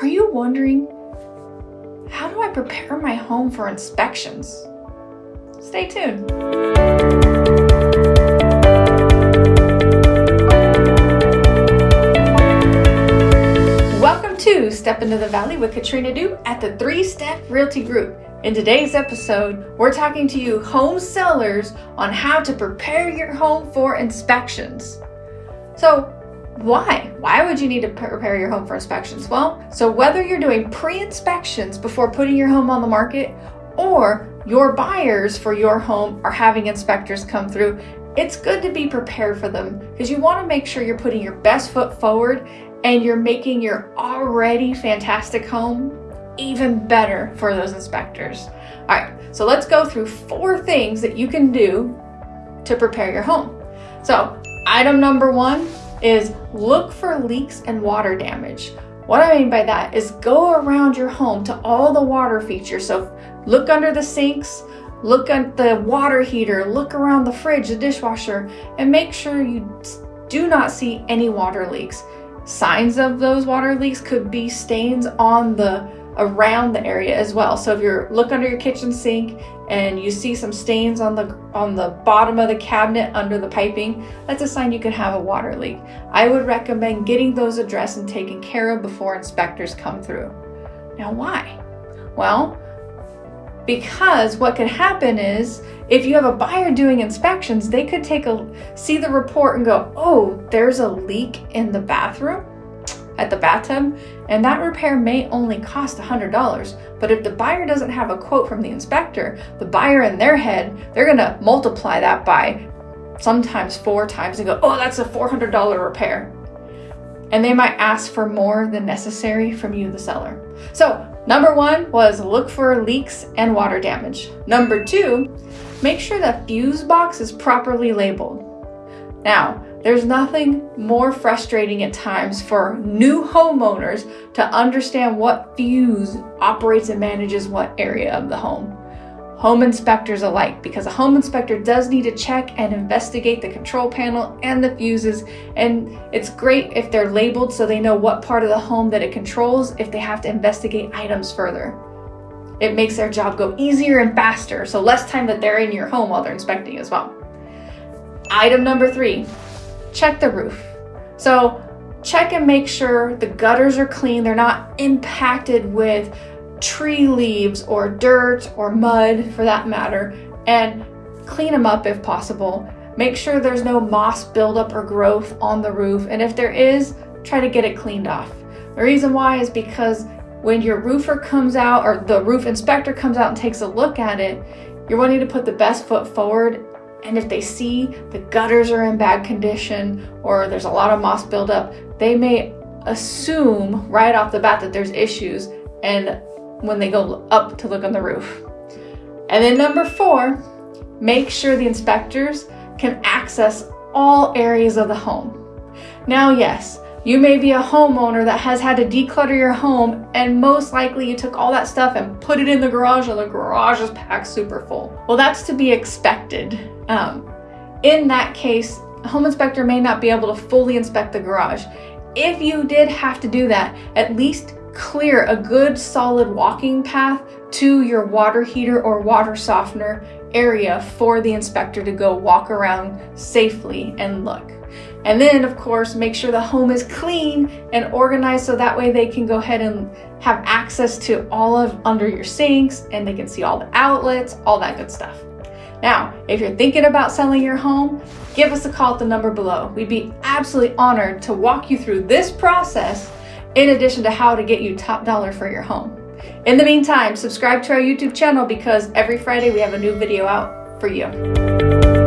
Are you wondering, how do I prepare my home for inspections? Stay tuned. Welcome to Step into the Valley with Katrina Du at the Three Step Realty Group. In today's episode, we're talking to you home sellers on how to prepare your home for inspections. So, why? Why would you need to prepare your home for inspections? Well, so whether you're doing pre-inspections before putting your home on the market or your buyers for your home are having inspectors come through, it's good to be prepared for them because you want to make sure you're putting your best foot forward and you're making your already fantastic home even better for those inspectors. All right, so let's go through four things that you can do to prepare your home. So item number one is look for leaks and water damage. What I mean by that is go around your home to all the water features. So look under the sinks, look at the water heater, look around the fridge, the dishwasher, and make sure you do not see any water leaks. Signs of those water leaks could be stains on the around the area as well. So if you're look under your kitchen sink and you see some stains on the on the bottom of the cabinet under the piping, that's a sign you could have a water leak. I would recommend getting those addressed and taken care of before inspectors come through. Now why? Well, because what could happen is if you have a buyer doing inspections, they could take a see the report and go, "Oh, there's a leak in the bathroom." At the bathtub, and that repair may only cost $100. But if the buyer doesn't have a quote from the inspector, the buyer in their head, they're gonna multiply that by sometimes four times and go, oh, that's a $400 repair. And they might ask for more than necessary from you, the seller. So, number one was look for leaks and water damage. Number two, make sure the fuse box is properly labeled. Now, there's nothing more frustrating at times for new homeowners to understand what fuse operates and manages what area of the home. Home inspectors alike, because a home inspector does need to check and investigate the control panel and the fuses, and it's great if they're labeled so they know what part of the home that it controls if they have to investigate items further. It makes their job go easier and faster, so less time that they're in your home while they're inspecting as well. Item number three, check the roof. So check and make sure the gutters are clean. They're not impacted with tree leaves or dirt or mud for that matter and clean them up if possible. Make sure there's no moss buildup or growth on the roof and if there is, try to get it cleaned off. The reason why is because when your roofer comes out or the roof inspector comes out and takes a look at it, you're wanting to put the best foot forward and if they see the gutters are in bad condition or there's a lot of moss buildup, they may assume right off the bat that there's issues and when they go up to look on the roof. And then number four, make sure the inspectors can access all areas of the home. Now, yes, you may be a homeowner that has had to declutter your home and most likely you took all that stuff and put it in the garage and the garage is packed super full. Well, that's to be expected. Um, in that case, a home inspector may not be able to fully inspect the garage. If you did have to do that, at least clear a good solid walking path to your water heater or water softener area for the inspector to go walk around safely and look. And then of course, make sure the home is clean and organized so that way they can go ahead and have access to all of under your sinks and they can see all the outlets, all that good stuff. Now, if you're thinking about selling your home, give us a call at the number below. We'd be absolutely honored to walk you through this process in addition to how to get you top dollar for your home. In the meantime, subscribe to our YouTube channel because every Friday we have a new video out for you.